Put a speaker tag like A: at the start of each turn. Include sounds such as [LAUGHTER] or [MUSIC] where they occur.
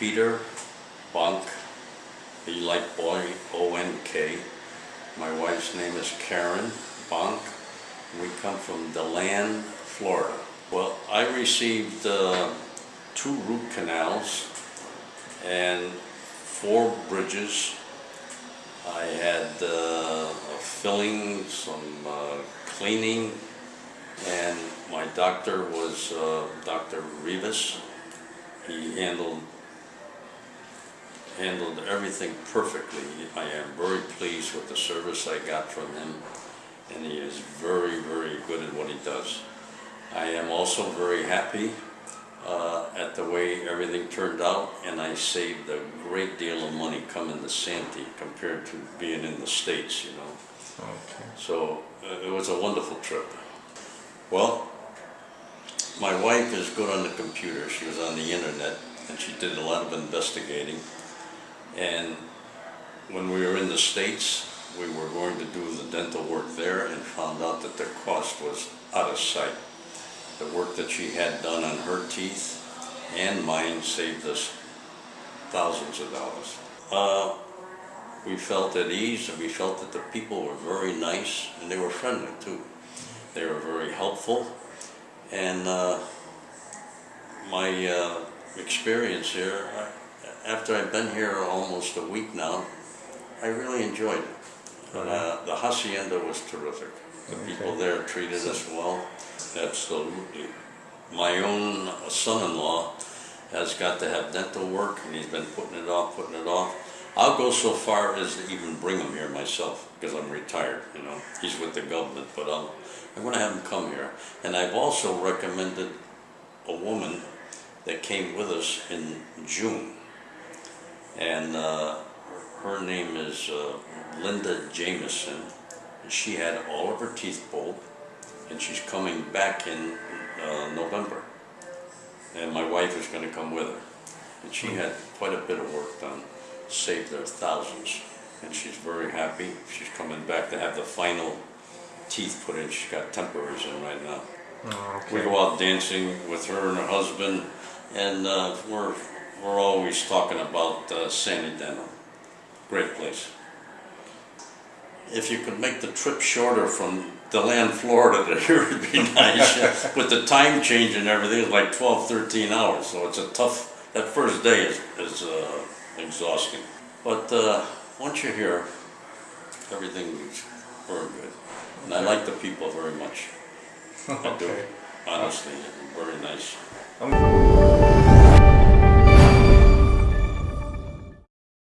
A: Peter Bonk, be like boy, O-N-K. My wife's name is Karen Bonk. We come from DeLand, Florida. Well, I received uh, two root canals and four bridges. I had uh, a filling, some uh, cleaning, and my doctor was uh, Dr. Rivas. He handled handled everything perfectly. I am very pleased with the service I got from him, and he is very, very good at what he does. I am also very happy uh, at the way everything turned out, and I saved a great deal of money coming to Santee compared to being in the States, you know.
B: Okay.
A: So uh, it was a wonderful trip. Well, my wife is good on the computer. She was on the internet and she did a lot of investigating. And when we were in the States, we were going to do the dental work there and found out that the cost was out of sight. The work that she had done on her teeth and mine saved us thousands of dollars. Uh, we felt at ease and we felt that the people were very nice and they were friendly too. They were very helpful and uh, my uh, experience here, after I've been here almost a week now, I really enjoyed it. But, uh, the hacienda was terrific. The people there treated us well, absolutely. My own son-in-law has got to have dental work and he's been putting it off, putting it off. I'll go so far as to even bring him here myself because I'm retired, you know. He's with the government, but I'll, I'm going to have him come here. And I've also recommended a woman that came with us in June. And uh, her name is uh, Linda Jameson. And she had all of her teeth pulled and she's coming back in uh, November. And my wife is going to come with her. And she had quite a bit of work done, saved her thousands. And she's very happy. She's coming back to have the final teeth put in. She's got temporaries in right now.
B: Oh,
A: We go out dancing with her and her husband, and uh, we're we're always talking about uh, Sani Dental. Great place. If you could make the trip shorter from DeLand, Florida to [LAUGHS] here would be nice. [LAUGHS] With the time change and everything, it's like 12, 13 hours, so it's a tough, that first day is, is uh, exhausting. But uh, once you're here, everything is very good. And I like the people very much. I do,
B: Okay.
A: honestly, very nice.